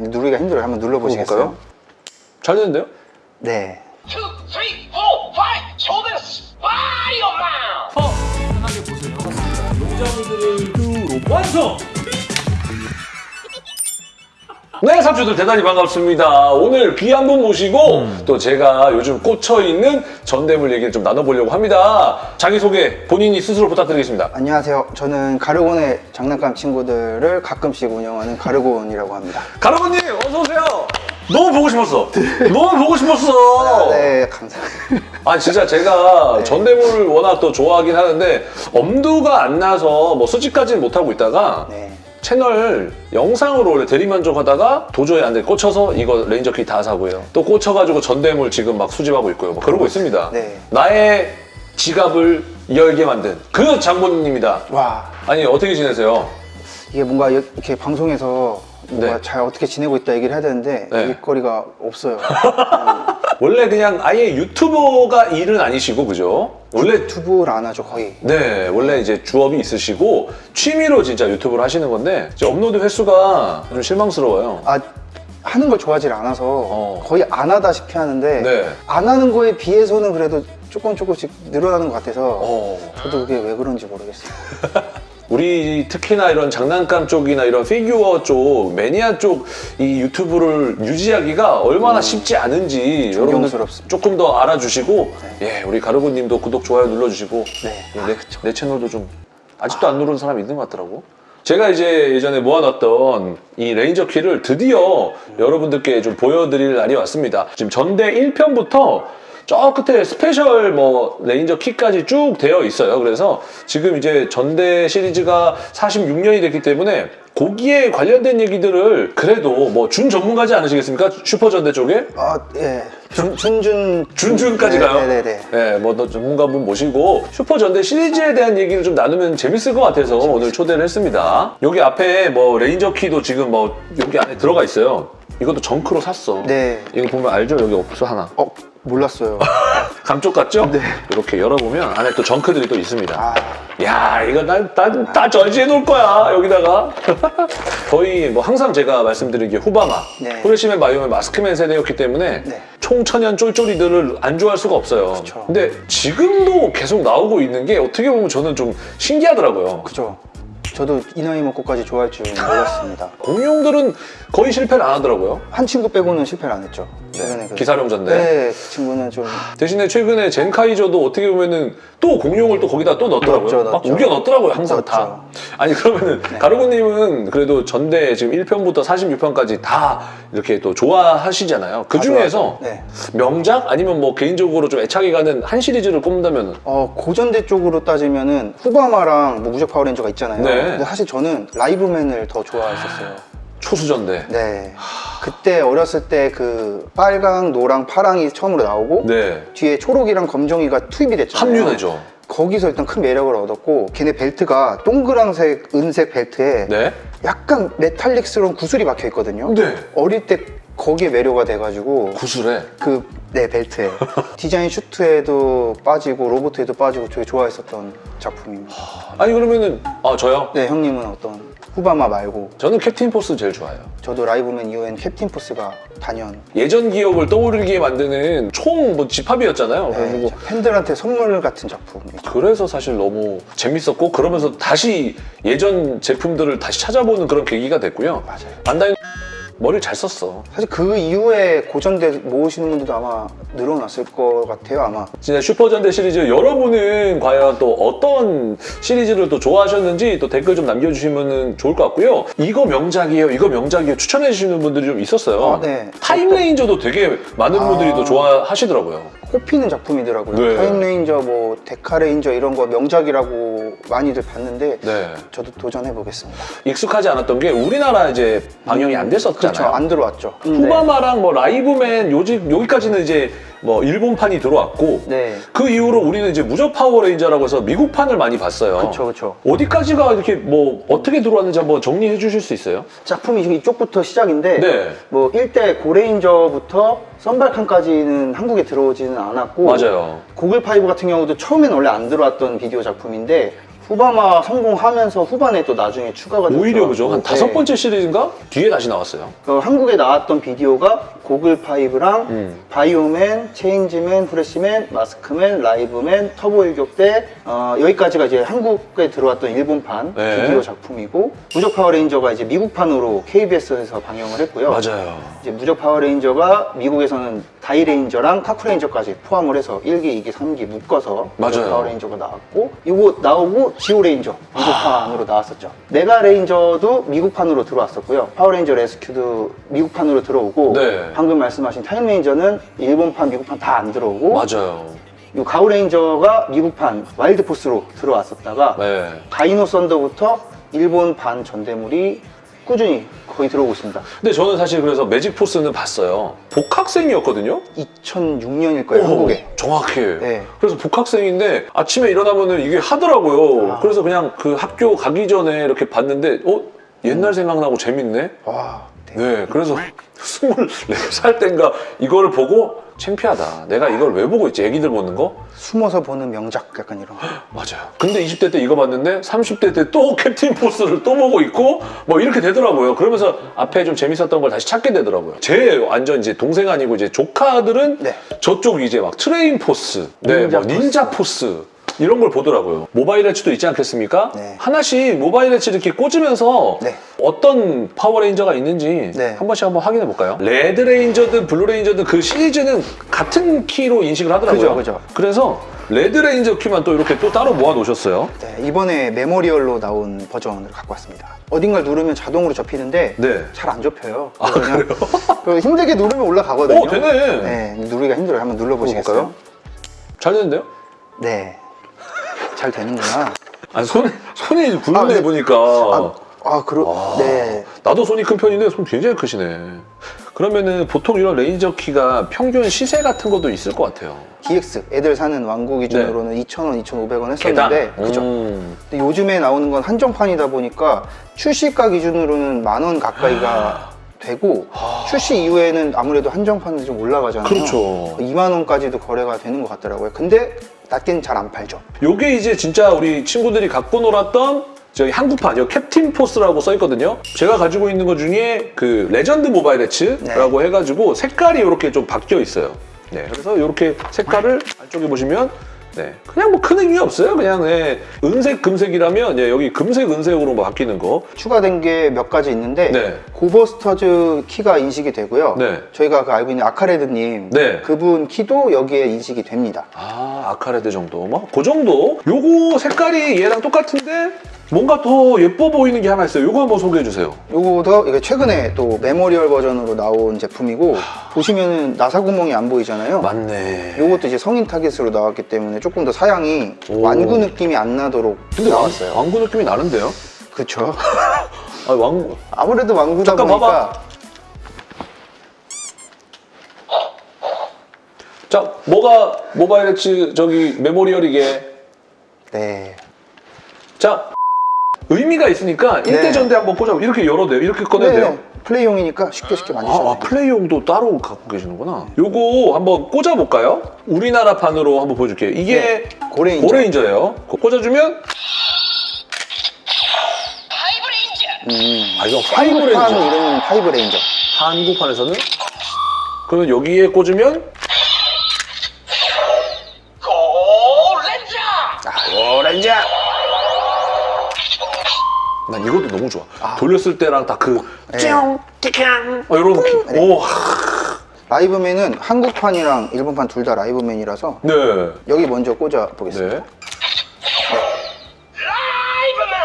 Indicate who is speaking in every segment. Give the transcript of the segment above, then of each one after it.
Speaker 1: 누르기가 힘들어요. 한번 눌러보시겠어요?
Speaker 2: 잘 되는데요?
Speaker 1: 네.
Speaker 3: two, three, four, five. Show this fire mouth.
Speaker 4: 편하게 보세요. 용장이들을 완성!
Speaker 2: 네, 삼촌들 대단히 반갑습니다. 오늘 귀한 분 모시고
Speaker 4: 음.
Speaker 2: 또 제가 요즘 꽂혀있는 전대물 얘기를 좀 나눠보려고 합니다. 자기소개 본인이 스스로 부탁드리겠습니다.
Speaker 1: 안녕하세요. 저는 가르곤의 장난감 친구들을 가끔씩 운영하는 가르곤이라고 합니다.
Speaker 2: 가라버님 어서오세요. 너무 보고 싶었어. 너무 보고 싶었어.
Speaker 1: 네, 감사합니다.
Speaker 2: 아 진짜 제가 전대물을 워낙 또 좋아하긴 하는데 엄두가 안 나서 뭐 수집까지는 못하고 있다가
Speaker 1: 네.
Speaker 2: 채널 영상으로 원래 대리만족하다가 도저히 안 돼 꽂혀서 이거 Ranger Key 다 사고요. 또 꽂혀가지고 전대물 지금 막 수집하고 있고요. 막 그러고 있습니다.
Speaker 1: 네.
Speaker 2: 나의 지갑을 열게 만든 그 장본인입니다.
Speaker 1: 와,
Speaker 2: 아니 어떻게 지내세요?
Speaker 1: 이게 뭔가 이렇게 방송에서 뭔가
Speaker 2: 네.
Speaker 1: 잘 어떻게 지내고 있다 얘기를 해야 되는데
Speaker 2: 네.
Speaker 1: 일거리가 없어요.
Speaker 2: 원래 그냥 아예 유튜버가 일은 아니시고 그죠? 원래
Speaker 1: 유튜브를 안 하죠, 거의.
Speaker 2: 네, 원래 이제 주업이 있으시고 취미로 진짜 유튜브를 하시는 건데 이제 업로드 횟수가 좀 실망스러워요.
Speaker 1: 아, 하는 걸 좋아하지 않아서
Speaker 2: 어.
Speaker 1: 거의 안 하다시피 하는데
Speaker 2: 네.
Speaker 1: 안 하는 거에 비해서는 그래도 조금 조금씩 늘어나는 것 같아서
Speaker 2: 어.
Speaker 1: 저도 그게 왜 그런지 모르겠어요.
Speaker 2: 우리 특히나 이런 장난감 쪽이나 이런 피규어 쪽, 매니아 쪽 이 유튜브를 유지하기가 얼마나 쉽지 않은지 여러분들
Speaker 1: 음. 존경스럽습니다.
Speaker 2: 조금 더 알아주시고 예, 우리 가르고님도 구독, 좋아요 눌러주시고
Speaker 1: 네.
Speaker 2: 예, 내, 내 채널도 좀 아직도 안 누르는 사람이 있는 것 같더라고. 제가 이제 예전에 모아놨던 이 Ranger Key를 드디어 여러분들께 좀 보여드릴 날이 왔습니다. 지금 전대 1편부터 저 끝에 special 뭐 레인저 키까지 쭉 되어 있어요. 그래서 지금 이제 전대 시리즈가 46년이 됐기 때문에 거기에 관련된 얘기들을 그래도 뭐 준 전문가지 않으시겠습니까? 슈퍼전대 쪽에?
Speaker 1: 아, 예. 준, 준준.
Speaker 2: 준준까지 가요?
Speaker 1: 네네네.
Speaker 2: 네, 뭐또 전문가분 모시고 슈퍼전대 시리즈에 대한 얘기를 좀 나누면 재밌을 것 같아서 오늘 초대를 했습니다. 여기 앞에 뭐 레인저 키도 지금 뭐 여기 안에 들어가 있어요. 이것도 정크로 샀어.
Speaker 1: 네.
Speaker 2: 이거 보면 알죠? 여기 없어 하나.
Speaker 1: 어, 몰랐어요.
Speaker 2: 감쪽 같죠?
Speaker 1: 네.
Speaker 2: 이렇게 열어보면 안에 또 정크들이 또 있습니다.
Speaker 1: 아,
Speaker 2: 야 이거 난다 절지해 놓을 거야 여기다가 거의 뭐 항상 제가 말씀드린 게 후바마
Speaker 1: 네.
Speaker 2: 후레쉬맨 마이오맨 마스크맨 세대였기 때문에
Speaker 1: 네.
Speaker 2: 총천연 쫄쫄이들을 안 좋아할 수가 없어요
Speaker 1: 그쵸.
Speaker 2: 근데 지금도 계속 나오고 있는 게 어떻게 보면 저는 좀 신기하더라고요
Speaker 1: 그죠. 저도 이 나이 먹고까지 좋아할 줄 몰랐습니다.
Speaker 2: 공룡들은 거의 실패를 안 하더라고요
Speaker 1: 한 친구 빼고는 실패를 안 했죠. 최근에 그.
Speaker 2: 기사령전대
Speaker 1: 네, 그 친구는 좀.
Speaker 2: 대신에 최근에 젠카이저도 어떻게 보면은 또 공룡을 또 거기다 또 넣었더라고요.
Speaker 1: 넣었죠,
Speaker 2: 막
Speaker 1: 넣었죠.
Speaker 2: 우겨 넣었더라고요, 항상
Speaker 1: 넣었죠.
Speaker 2: 다. 아니 그러면은 가르고님은 그래도 전대 지금 1편부터 46편까지 다 이렇게 또 좋아하시잖아요.
Speaker 1: 그다
Speaker 2: 중에서.
Speaker 1: 네.
Speaker 2: 명작 아니면 뭐 개인적으로 좀 애착이 가는 한 시리즈를 꼽는다면
Speaker 1: 어, 고전대 쪽으로 따지면은 후바마랑 뭐 무적 파워레인저가 있잖아요.
Speaker 2: 네.
Speaker 1: 근데 사실 저는 라이브맨을 더 좋아했었어요.
Speaker 2: 초수전대.
Speaker 1: 네. 그때 어렸을 때 그 빨강, 노랑, 파랑이 처음으로 나오고
Speaker 2: 네.
Speaker 1: 뒤에 초록이랑 검정이가 투입이 됐잖아요.
Speaker 2: 합류되죠.
Speaker 1: 거기서 일단 큰 매력을 얻었고 걔네 벨트가 동그랑색, 은색 벨트에
Speaker 2: 네.
Speaker 1: 약간 metallic스러운 구슬이 박혀 있거든요.
Speaker 2: 네.
Speaker 1: 어릴 때 거기에 매료가 돼가지고
Speaker 2: 구슬에.
Speaker 1: 그 네 벨트에 디자인 슈트에도 빠지고 로보트에도 빠지고 되게 좋아했었던 작품입니다.
Speaker 2: 아니 그러면은 아 저요?
Speaker 1: 네 형님은 어떤 후바마 말고
Speaker 2: 저는 캡틴 포스 제일 좋아해요.
Speaker 1: 저도 라이브맨 이후엔 캡틴 포스가 단연
Speaker 2: 예전 기억을 떠오르게 만드는 총 뭐 집합이었잖아요.
Speaker 1: 네,
Speaker 2: 그래가지고
Speaker 1: 팬들한테 선물 같은 작품이죠.
Speaker 2: 그래서 사실 너무 재밌었고 그러면서 다시 예전 제품들을 다시 찾아보는 그런 계기가 됐고요.
Speaker 1: 맞아요.
Speaker 2: 반다이 머리를 잘 썼어.
Speaker 1: 사실 그 이후에 고전대 모으시는 분들도 아마 늘어났을 것 같아요 아마
Speaker 2: 진짜 슈퍼전대 시리즈 여러분은 과연 또 어떤 시리즈를 또 좋아하셨는지 또 댓글 좀 남겨주시면 좋을 것 같고요. 이거 명작이에요, 이거 명작이에요 추천해 주시는 분들이 좀 있었어요.
Speaker 1: 아, 네.
Speaker 2: 타임레인저도 되게 많은
Speaker 1: 아.
Speaker 2: 분들이 또 좋아하시더라고요.
Speaker 1: 꼽히는 작품이더라고요
Speaker 2: 네.
Speaker 1: 타임레인저 뭐 데카레인저 이런 거 명작이라고 많이들 봤는데
Speaker 2: 네.
Speaker 1: 저도 도전해 보겠습니다
Speaker 2: 익숙하지 않았던 게 우리나라 이제 방영이 안 됐었잖아요.
Speaker 1: 그렇죠 안 들어왔죠
Speaker 2: 후바마랑 뭐 라이브맨 요즘 여기까지는 이제 뭐 일본판이 들어왔고
Speaker 1: 네
Speaker 2: 그 이후로 우리는 이제 무적 파워레인저라고 해서 미국판을 많이 봤어요.
Speaker 1: 그렇죠 그렇죠
Speaker 2: 어디까지가 이렇게 뭐 어떻게 들어왔는지 한번 정리해 주실 수 있어요?
Speaker 1: 작품이 지금 이쪽부터 시작인데
Speaker 2: 네.
Speaker 1: 뭐 1대 고레인저부터 썬발칸까지는 한국에 들어오지는 않았고
Speaker 2: 맞아요.
Speaker 1: 고글 파이브 같은 경우도 처음엔 원래 안 들어왔던 비디오 작품인데 후바마 성공하면서 후반에 또 나중에 추가가 됐죠.
Speaker 2: 오히려 그죠? 한 다섯
Speaker 1: 네.
Speaker 2: 번째 시리즈인가? 뒤에 다시 나왔어요.
Speaker 1: 그 한국에 나왔던 비디오가 고글 파이브랑
Speaker 2: 음.
Speaker 1: 바이오맨, 체인지맨, 프레시맨, 마스크맨, 라이브맨, 터보 일격대 어, 여기까지가 이제 한국에 들어왔던 일본판
Speaker 2: 네.
Speaker 1: 비디오 작품이고 무적 파워레인저가 이제 미국판으로 KBS에서 방영을 했고요.
Speaker 2: 맞아요.
Speaker 1: 이제 무적 파워레인저가 미국에서는 다이레인저랑 카쿠레인저까지 포함을 해서 1기, 2기, 3기 묶어서 무적
Speaker 2: 맞아요.
Speaker 1: 파워레인저가 나왔고 이거 나오고 지오 레인저 미국판으로 나왔었죠. 메가 레인저도 미국판으로 들어왔었고요. 파워레인저 레스큐도 미국판으로 들어오고
Speaker 2: 네.
Speaker 1: 방금 말씀하신 타임 레인저는 일본판, 미국판 다 안 들어오고
Speaker 2: 맞아요.
Speaker 1: 이 가우레인저가 미국판 와일드포스로 들어왔었다가
Speaker 2: 네.
Speaker 1: 다이노 썬더부터 일본판 전대물이 꾸준히 거의 들어오고 있습니다.
Speaker 2: 근데 저는 사실 그래서 매직 포스는 봤어요. 복학생이었거든요.
Speaker 1: 2006년일 거예요, 한국에.
Speaker 2: 정확해.
Speaker 1: 네.
Speaker 2: 그래서 복학생인데 아침에 일어나면은 이게 하더라고요.
Speaker 1: 아.
Speaker 2: 그래서 그냥 그 학교 가기 전에 이렇게 봤는데, 어? 옛날 생각나고 재밌네?
Speaker 1: 와, 네.
Speaker 2: 네. 그래서 24살 땐가 이거를 보고 창피하다. 내가 이걸 왜 보고 있지? 애기들 보는 거?
Speaker 1: 숨어서 보는 명작 약간 이런 거.
Speaker 2: 맞아요. 근데 20대 때 이거 봤는데 30대 때 또 캡틴 포스를 또 보고 있고 뭐 이렇게 되더라고요. 그러면서 앞에 좀 재밌었던 걸 다시 찾게 되더라고요. 제 완전 이제 동생 아니고 이제 조카들은
Speaker 1: 네.
Speaker 2: 저쪽 이제 막 트레인 포스, 네,
Speaker 1: 닌자
Speaker 2: 뭐 닌자 포스. 이런 걸 보더라고요. 모바일 엣지도 있지 않겠습니까?
Speaker 1: 네.
Speaker 2: 하나씩 모바일 엣지 이렇게 꽂으면서
Speaker 1: 네.
Speaker 2: 어떤 파워레인저가 있는지
Speaker 1: 네.
Speaker 2: 한 번씩 한번 확인해 볼까요? 레드 레인저든 블루 레인저든 그 시리즈는 같은 키로 인식을 하더라고요.
Speaker 1: 그죠, 그죠.
Speaker 2: 그래서 레드 레인저 키만 또 이렇게 또 따로 모아 놓으셨어요.
Speaker 1: 네, 이번에 memorial로 나온 버전을 갖고 왔습니다. 어딘가를 누르면 자동으로 접히는데
Speaker 2: 네.
Speaker 1: 잘 안 접혀요. 그냥 그래서 힘들게 누르면 올라가거든요.
Speaker 2: 오, 되네.
Speaker 1: 네, 누르기가 힘들어요. 한번 눌러보시겠어요?
Speaker 2: 잘 되는데요?
Speaker 1: 네, 잘 되는구나.
Speaker 2: 아니 손 손이 굵네
Speaker 1: 아, 네.
Speaker 2: 보니까.
Speaker 1: 아, 아 그러, 네.
Speaker 2: 나도 손이 큰 편인데 손 굉장히 크시네. 그러면은 보통 이런 레인저 키가 평균 시세 같은 것도 있을 것 같아요.
Speaker 1: DX 애들 사는 완구 기준으로는 2,000원, 2,500원 했었는데 그죠?
Speaker 2: 음.
Speaker 1: 근데 요즘에 나오는 건 한정판이다 보니까 출시가 기준으로는 만 원 가까이가 되고 출시 이후에는 아무래도 한정판은 좀 올라가잖아요.
Speaker 2: 그렇죠.
Speaker 1: 2만 원까지도 거래가 되는 것 같더라고요. 근데 낮게는 잘 안 팔죠.
Speaker 2: 요게 이제 진짜 우리 친구들이 갖고 놀았던 저희 한국판, 여기 캡틴 포스라고 써있거든요. 제가 가지고 있는 것 중에 그 레전드 모바일 엣츠라고 해가지고 색깔이 이렇게 좀 바뀌어 있어요. 네, 그래서 이렇게 색깔을 안쪽에 보시면 네, 그냥 뭐 큰 의미 없어요. 그냥 네, 은색, 금색이라면 네, 여기 금색, 은색으로 뭐 바뀌는 거.
Speaker 1: 추가된 게 몇 가지 있는데
Speaker 2: 네.
Speaker 1: 고버스터즈 키가 인식이 되고요.
Speaker 2: 네.
Speaker 1: 저희가 그 알고 있는 아카레드님
Speaker 2: 네.
Speaker 1: 그분 키도 여기에 인식이 됩니다.
Speaker 2: 아, 아카레드 정도. 뭐, 그 정도? 요거 색깔이 얘랑 똑같은데 뭔가 더 예뻐 보이는 게 하나 있어요. 요거 한번 소개해 주세요.
Speaker 1: 요거도 이게 최근에 또 memorial 버전으로 나온 제품이고 보시면은 나사 구멍이 안 보이잖아요.
Speaker 2: 맞네.
Speaker 1: 요것도 이제 성인 타겟으로 나왔기 때문에 조금 더 사양이
Speaker 2: 오.
Speaker 1: 완구 느낌이 안 나도록
Speaker 2: 근데 왕,
Speaker 1: 나왔어요.
Speaker 2: 완구 느낌이 나는데요?
Speaker 1: 그렇죠.
Speaker 2: 아, 왕,
Speaker 1: 아무래도 완구다
Speaker 2: 잠깐
Speaker 1: 보니까
Speaker 2: 봐봐. 자, 뭐가 모바일 엣지 저기 memorial 이게.
Speaker 1: 네.
Speaker 2: 자, 의미가 있으니까
Speaker 1: 네.
Speaker 2: 일대전대 한번 꽂아. 이렇게 열어도 돼요? 이렇게 꺼내도
Speaker 1: 네,
Speaker 2: 돼요?
Speaker 1: 플레이용이니까 쉽게 쉽게
Speaker 2: 아,
Speaker 1: 만드셔도
Speaker 2: 아,
Speaker 1: 돼요.
Speaker 2: 플레이용도 따로 갖고 계시는구나. 요거 한번 꽂아볼까요? 우리나라 판으로 한번 보여줄게요. 이게
Speaker 1: 네, 고레인저.
Speaker 2: 고레인저예요. 꽂아주면
Speaker 3: 파이브레인저
Speaker 2: 아 이거 파이브
Speaker 1: 한국판
Speaker 2: 레인저.
Speaker 1: 이름은 파이브 레인저.
Speaker 2: 한국판에서는 그러면 여기에 꽂으면
Speaker 3: 고렌저
Speaker 1: 오렌지.
Speaker 2: 난 이것도 너무 좋아.
Speaker 1: 아.
Speaker 2: 돌렸을 때랑
Speaker 1: 네.
Speaker 2: 찌용 찌캉 어, 이런.
Speaker 1: 네.
Speaker 2: 오,
Speaker 1: 라이브맨은 한국판이랑 일본판 둘 다 라이브맨이라서
Speaker 2: 네.
Speaker 1: 여기 먼저 꽂아 보겠습니다.
Speaker 2: 네.
Speaker 3: 라이브맨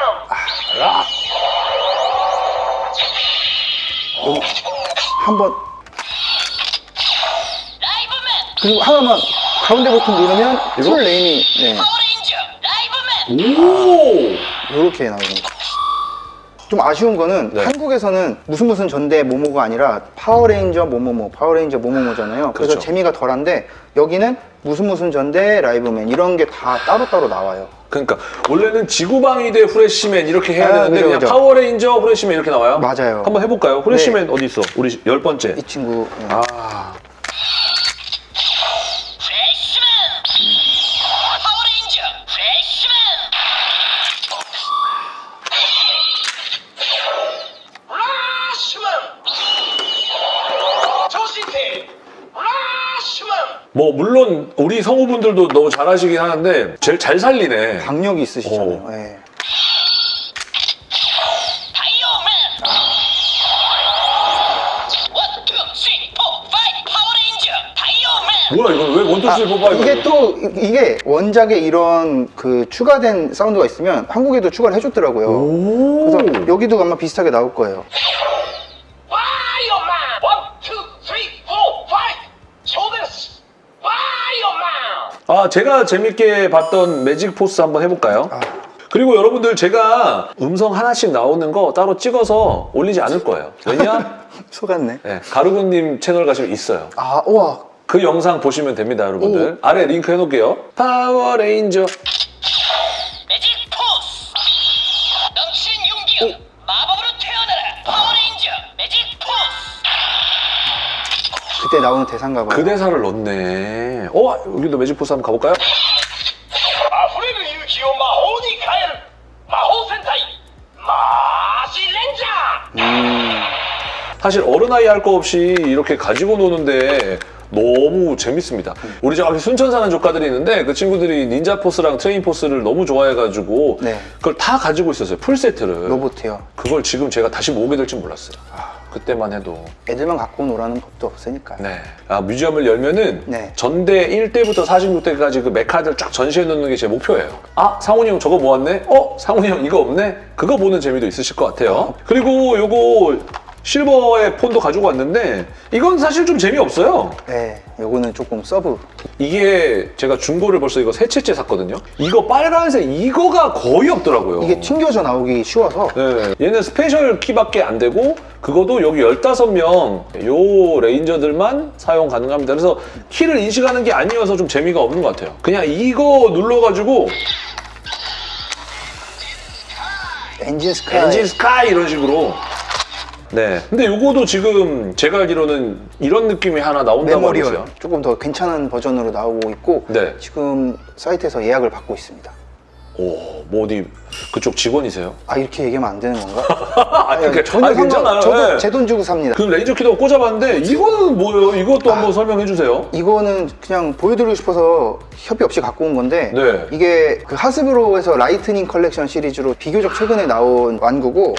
Speaker 1: 한번
Speaker 3: 라이브맨
Speaker 1: 그리고 하나만 가운데 버튼 누르면? full name이 네,
Speaker 3: 파워레인저 라이브맨
Speaker 2: 오.
Speaker 1: 이렇게 나옵니다. 좀 아쉬운 거는
Speaker 2: 네.
Speaker 1: 한국에서는 무슨 무슨 전대 모모가 아니라 파워레인저 모모모, 파워레인저 모모모잖아요. 그래서
Speaker 2: 그렇죠.
Speaker 1: 재미가 덜한데 여기는 무슨 무슨 전대 라이브맨 이런 게 다 따로따로 나와요.
Speaker 2: 그러니까 원래는 지구방위 대 후레쉬맨 이렇게 해야
Speaker 1: 아,
Speaker 2: 되는데
Speaker 1: 그죠,
Speaker 2: 그냥
Speaker 1: 그죠.
Speaker 2: 파워레인저 후레쉬맨 이렇게 나와요?
Speaker 1: 맞아요.
Speaker 2: 한번 해볼까요? 후레쉬맨 어디 있어? 우리 열 번째.
Speaker 1: 이 친구 네.
Speaker 2: 아, 뭐 물론 우리 성우분들도 너무 잘하시긴 하는데 제일 잘 살리네.
Speaker 1: 박력이 있으시잖아요.
Speaker 2: 어.
Speaker 1: 예.
Speaker 2: 뭐야 이건 왜 one two three four
Speaker 1: 아? 이게 또 이- 이게 원작에 이런 그 추가된 사운드가 있으면 한국에도 추가를 해줬더라고요.
Speaker 2: 오.
Speaker 1: 그래서 여기도 아마 비슷하게 나올 거예요.
Speaker 2: 아 제가 재밌게 봤던 매직 포스 한번 해볼까요?
Speaker 1: 아.
Speaker 2: 그리고 여러분들 제가 음성 하나씩 나오는 거 따로 찍어서 올리지 않을 거예요. 왜냐?
Speaker 1: 속았네.
Speaker 2: 네, 가루군님 채널 가시면 있어요.
Speaker 1: 아, 우와.
Speaker 2: 그 영상 보시면 됩니다, 여러분들. 아래 링크 해놓을게요. 파워레인저.
Speaker 1: 그때 나오는 대사인가 봐요.
Speaker 2: 그 대사를 넣네. 어, 여기도 매직 포스 한번 가볼까요?
Speaker 3: 溢れる勇気を魔法に変える 魔法戦隊マジ レンジャー
Speaker 2: 사실 어른아이 할 거 없이 이렇게 가지고 노는데 너무 재밌습니다. 우리 저 앞에 순천 사는 조카들이 있는데 그 친구들이 닌자 포스랑 트레인 포스를 너무 좋아해가지고
Speaker 1: 네.
Speaker 2: 그걸 다 가지고 있었어요. 풀 세트를.
Speaker 1: 로봇이요.
Speaker 2: 그걸 지금 제가 다시 모으게 될 줄 몰랐어요. 그때만 해도.
Speaker 1: 애들만 갖고 놀라는 법도 없으니까.
Speaker 2: 네. 아, 뮤지엄을 열면은
Speaker 1: 네.
Speaker 2: 전대 1대부터 46대까지 그 메카들 쫙 전시해 놓는 게 제 목표예요. 아, 상훈이 형 저거 모았네? 어, 상훈이 형 이거 없네? 그거 보는 재미도 있으실 것 같아요. 그리고 요거 실버의 폰도 가지고 왔는데 이건 사실 좀 재미없어요.
Speaker 1: 네, 요거는 조금 서브.
Speaker 2: 이게 제가 중고를 벌써 이거 세 채째 샀거든요. 이거 빨간색 이거가 거의 없더라고요.
Speaker 1: 이게 튕겨져 나오기 쉬워서
Speaker 2: 네, 얘는 스페셜 키밖에 안 되고 그것도 여기 15명 요 레인저들만 사용 가능합니다. 그래서 키를 인식하는 게 아니어서 좀 재미가 없는 것 같아요. 그냥 이거 눌러가지고
Speaker 1: 엔진 스카이.
Speaker 2: 엔진 스카이 이런 식으로 네. 근데 요거도 지금 제가 알기로는 이런 느낌이 하나 나온다고 있어요.
Speaker 1: 조금 더 괜찮은 버전으로 나오고 있고
Speaker 2: 네.
Speaker 1: 지금 사이트에서 예약을 받고 있습니다.
Speaker 2: 오, 뭐 어디 그쪽 직원이세요?
Speaker 1: 아 이렇게 얘기하면 안 되는 건가?
Speaker 2: 아, 그러니까
Speaker 1: 전혀
Speaker 2: 아니, 괜찮아요.
Speaker 1: 저도
Speaker 2: 네.
Speaker 1: 제돈 주고 삽니다.
Speaker 2: 그 레인저 키도 꽂아봤는데 이거는 뭐예요? 이것도 한번 설명해 주세요.
Speaker 1: 이거는 그냥 보여드리고 싶어서 협의 없이 갖고 온 건데
Speaker 2: 네.
Speaker 1: 이게 그 하스브로에서 라이트닝 컬렉션 시리즈로 비교적 최근에 나온 완구고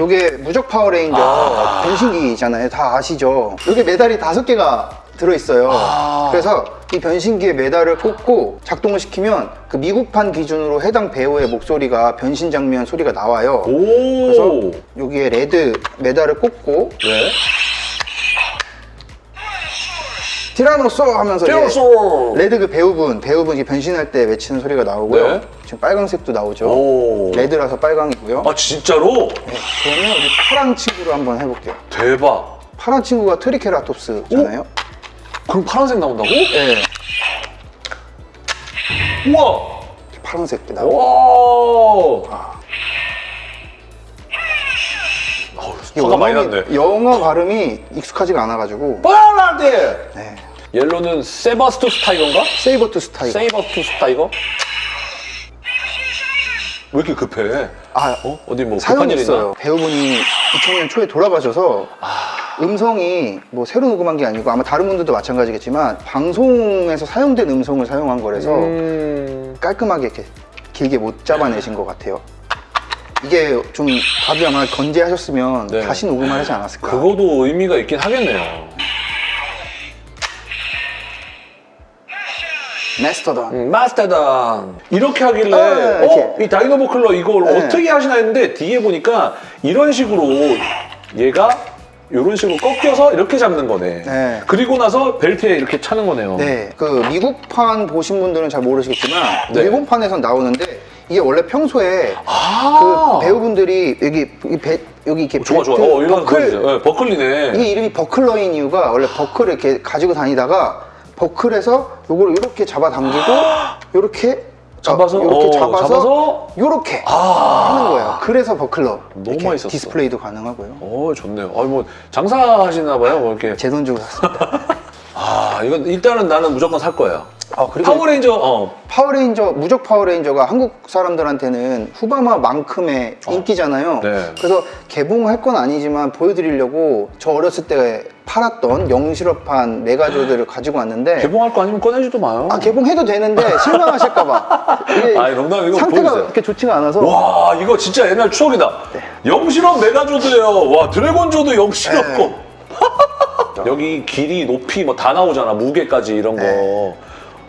Speaker 1: 요게 무적 파워레인저
Speaker 2: 아.
Speaker 1: 변신기잖아요 다 아시죠 요게 메달이 다섯 개가 들어있어요
Speaker 2: 아.
Speaker 1: 그래서 이 변신기에 메달을 꽂고 작동을 시키면 그 미국판 기준으로 해당 배우의 목소리가 변신 장면 소리가 나와요
Speaker 2: 오.
Speaker 1: 그래서 여기에 레드 메달을 꽂고
Speaker 2: 네.
Speaker 1: Tyrannosaurus 하면서
Speaker 2: 테러솔.
Speaker 1: 레드 그 배우분 배우분이 변신할 때 외치는 소리가 나오고요.
Speaker 2: 네.
Speaker 1: 지금 빨강색도 나오죠.
Speaker 2: 오.
Speaker 1: 레드라서 빨강이고요.
Speaker 2: 아 진짜로?
Speaker 1: 네, 그러면 우리 파란 친구를 한번 해볼게요.
Speaker 2: 대박.
Speaker 1: 파란 친구가 트리케라톱스잖아요.
Speaker 2: 그럼 파란색 나온다고?
Speaker 1: 네,
Speaker 2: 우와.
Speaker 1: 파란색 도 나오고.
Speaker 2: 와.
Speaker 1: 이게
Speaker 2: 화가 많이 났네.
Speaker 1: 영어 발음이 익숙하지가 않아가지고.
Speaker 2: 빨라데.
Speaker 1: 네.
Speaker 2: 옐로는 세바스투스 타이거인가? Saber-Toothed Tiger. Saber-Toothed Tiger? 왜 이렇게 급해?
Speaker 1: 아,
Speaker 2: 어? 어디 뭐 급한 일?
Speaker 1: 있어요. 배우분이 2000년 초에 돌아가셔서
Speaker 2: 아.
Speaker 1: 음성이 뭐 새로 녹음한 게 아니고 아마 다른 분들도 마찬가지겠지만 방송에서 사용된 음성을 사용한 거라서
Speaker 2: 음...
Speaker 1: 깔끔하게 이렇게 길게 못 잡아내신 것 같아요. 이게 좀 다들 아마 건재하셨으면
Speaker 2: 네.
Speaker 1: 다시 녹음을 하지 않았을까.
Speaker 2: 그거도 의미가 있긴 하겠네요.
Speaker 1: 메스터던.
Speaker 2: 음, 마스터던 이렇게 하길래
Speaker 1: 아, 네,
Speaker 2: 어?
Speaker 1: 이
Speaker 2: 다이노보클러 이걸
Speaker 1: 네.
Speaker 2: 어떻게 하시나 했는데 뒤에 보니까 이런 식으로 얘가 이런 식으로 꺾여서 이렇게 잡는 거네.
Speaker 1: 네.
Speaker 2: 그리고 나서 벨트에 이렇게 차는 거네요.
Speaker 1: 네, 그 미국판 보신 분들은 잘 모르시겠지만
Speaker 2: 네.
Speaker 1: 일본판에선 나오는데 이게 원래 평소에
Speaker 2: 아.
Speaker 1: 그 배우분들이 여기 이 배, 여기 이렇게
Speaker 2: 좋아 좋아.
Speaker 1: 벨트,
Speaker 2: 어,
Speaker 1: 버클
Speaker 2: 네, 버클리네.
Speaker 1: 이게 이름이 버클러인 이유가 원래 버클을 이렇게 가지고 다니다가 버클에서 요걸 이렇게 잡아 당기고 요렇게
Speaker 2: 잡아서?
Speaker 1: 이렇게
Speaker 2: 어,
Speaker 1: 잡아서,
Speaker 2: 잡아서?
Speaker 1: 요렇게
Speaker 2: 아.
Speaker 1: 하는 거예요. 그래서 버클러
Speaker 2: 너무
Speaker 1: 이렇게
Speaker 2: 맛있었어.
Speaker 1: 디스플레이도 가능하고요.
Speaker 2: 어 좋네요. 아, 뭐 장사하시나 봐요. 뭐 이렇게.
Speaker 1: 제 돈 주고 샀습니다.
Speaker 2: 아 이건 일단은 나는 무조건 살 거예요.
Speaker 1: 아, 그리고
Speaker 2: 파워레인저 어
Speaker 1: 파워레인저 무적 파워레인저가 한국 사람들한테는 후바마만큼의 인기잖아요.
Speaker 2: 어. 네.
Speaker 1: 그래서 개봉할 건 아니지만 보여드리려고 저 어렸을 때 팔았던 영실업판 메가조드를 가지고 왔는데
Speaker 2: 개봉할 거 아니면 꺼내지도 마요.
Speaker 1: 아 개봉해도 되는데 실망하실까봐 이게
Speaker 2: 아니, 농담 이거
Speaker 1: 상태가
Speaker 2: 보여주세요.
Speaker 1: 그렇게 좋지가 않아서
Speaker 2: 와 이거 진짜 옛날 추억이다. 영실업 메가조드예요. 와 드래곤조드 영실업
Speaker 1: 네.
Speaker 2: 거. 여기 길이 높이 뭐 다 나오잖아 무게까지 이런 거.
Speaker 1: 네.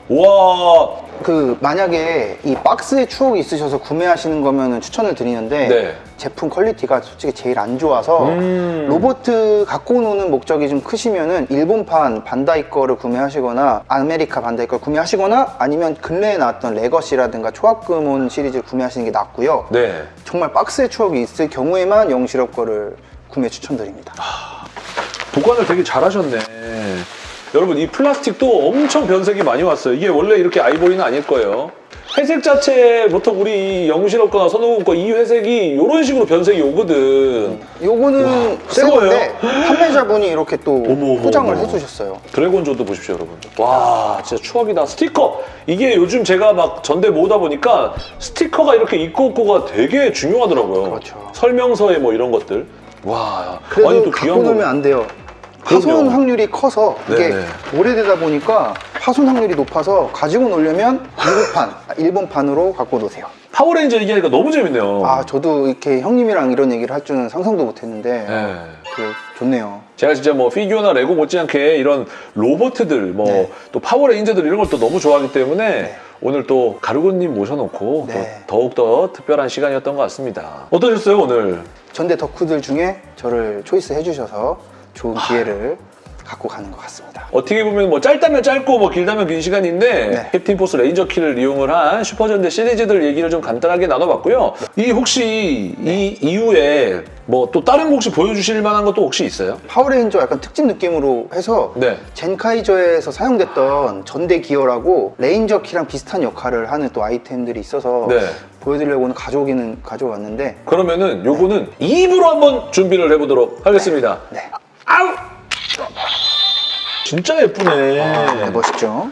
Speaker 2: 와
Speaker 1: 그 만약에 이 박스에 추억이 있으셔서 구매하시는 거면은 추천을 드리는데
Speaker 2: 네.
Speaker 1: 제품 퀄리티가 솔직히 제일 안 좋아서
Speaker 2: 음.
Speaker 1: 로보트 갖고 노는 목적이 좀 크시면은 일본판 반다이 거를 구매하시거나 아메리카 반다이 걸 구매하시거나 아니면 근래에 나왔던 레거시라든가 초합금혼 시리즈를 구매하시는 게 낫고요.
Speaker 2: 네.
Speaker 1: 정말 박스에 추억이 있을 경우에만 영실업 거를 구매 추천드립니다.
Speaker 2: 보관을 되게 잘하셨네. 여러분 이 플라스틱도 엄청 변색이 많이 왔어요. 이게 원래 이렇게 아이보리는 아닐 거예요. 회색 자체 보통 우리 영실업 거나 선호공 거이 회색이 이런 식으로 변색이 오거든.
Speaker 1: 요거는
Speaker 2: 새새
Speaker 1: 건데 판매자분이 이렇게 또
Speaker 2: 어머,
Speaker 1: 포장을
Speaker 2: 어머.
Speaker 1: 해주셨어요.
Speaker 2: 드래곤조도 보십시오, 여러분. 와, 진짜 추억이다. 스티커. 이게 요즘 제가 막 전대 모으다 보니까 스티커가 이렇게 있고 없고가 되게 중요하더라고요.
Speaker 1: 그렇죠.
Speaker 2: 설명서에 뭐 이런 것들. 와,
Speaker 1: 그래도
Speaker 2: 아니 또
Speaker 1: 갖고
Speaker 2: 거.
Speaker 1: 안 돼요. 파손. 확률이 커서 이게
Speaker 2: 네네.
Speaker 1: 오래되다 보니까 파손 확률이 높아서 가지고 놀려면 미국판, 아, 일본판으로 갖고 노세요.
Speaker 2: 파워레인저 얘기하니까 너무 재밌네요.
Speaker 1: 아 저도 이렇게 형님이랑 이런 얘기를 할 줄은 상상도 못했는데
Speaker 2: 네.
Speaker 1: 되게 좋네요.
Speaker 2: 제가 진짜 뭐 피규어나 레고 못지않게 이런 로보트들, 뭐
Speaker 1: 네.
Speaker 2: 또 파워레인저들 이런 걸 또 너무 좋아하기 때문에
Speaker 1: 네.
Speaker 2: 오늘 또 가루군님 모셔놓고
Speaker 1: 네.
Speaker 2: 또 더욱더 특별한 시간이었던 것 같습니다. 어떠셨어요, 오늘?
Speaker 1: 전대 덕후들 중에 저를 choice 해주셔서 좋은 기회를 갖고 가는 것 같습니다.
Speaker 2: 어떻게 보면 뭐 짧다면 짧고 뭐 길다면 긴 시간인데
Speaker 1: 네.
Speaker 2: 캡틴 포스 레인저 키를 이용을 한 슈퍼전대 시리즈들 얘기를 좀 간단하게 나눠봤고요. 이 혹시 이 이후에 뭐 또 다른 거 혹시 보여주실 만한 것도 혹시 있어요?
Speaker 1: 파워레인저 약간 특집 느낌으로 해서
Speaker 2: 네.
Speaker 1: 젠카이저에서 사용됐던 전대 기어라고 레인저 키랑 비슷한 역할을 하는 또 아이템들이 있어서
Speaker 2: 네.
Speaker 1: 보여드리려고는 가져오기는 가져왔는데
Speaker 2: 그러면은 요거는 2부로 한번 준비를 해보도록 하겠습니다.
Speaker 1: 네.
Speaker 2: 아우! 진짜 예쁘네.
Speaker 1: 네, 멋있죠?